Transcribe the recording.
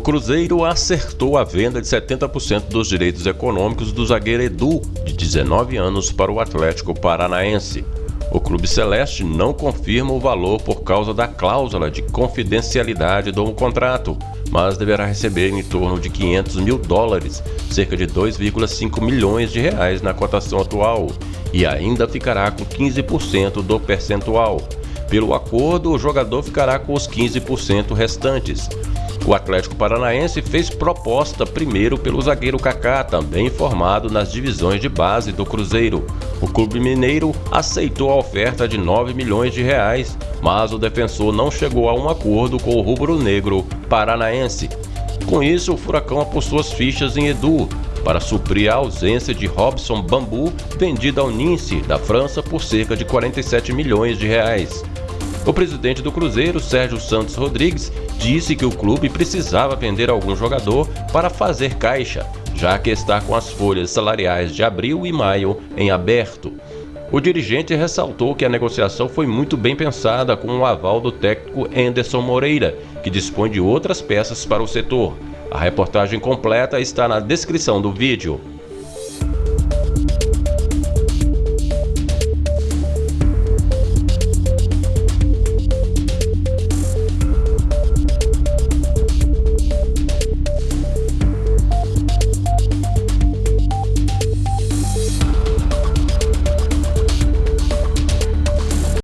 Cruzeiro acertou a venda de 70% dos direitos econômicos do zagueiro Edu, de 19 anos, para o Atlético Paranaense. O Clube Celeste não confirma o valor por causa da cláusula de confidencialidade do contrato, mas deverá receber em torno de 500 mil dólares, cerca de 2,5 milhões de reais na cotação atual, e ainda ficará com 15% do percentual. Pelo acordo, o jogador ficará com os 15% restantes. O Atlético Paranaense fez proposta primeiro pelo zagueiro Kaká, também formado nas divisões de base do Cruzeiro. O clube mineiro aceitou a oferta de 9 milhões de reais, mas o defensor não chegou a um acordo com o rubro-negro paranaense. Com isso, o Furacão apostou as fichas em Edu, para suprir a ausência de Robson Bambu, vendido ao Nice, da França, por cerca de 47 milhões de reais. O presidente do Cruzeiro, Sérgio Santos Rodrigues, disse que o clube precisava vender algum jogador para fazer caixa, já que está com as folhas salariais de abril e maio em aberto. O dirigente ressaltou que a negociação foi muito bem pensada com o aval do técnico Anderson Moreira, que dispõe de outras peças para o setor. A reportagem completa está na descrição do vídeo.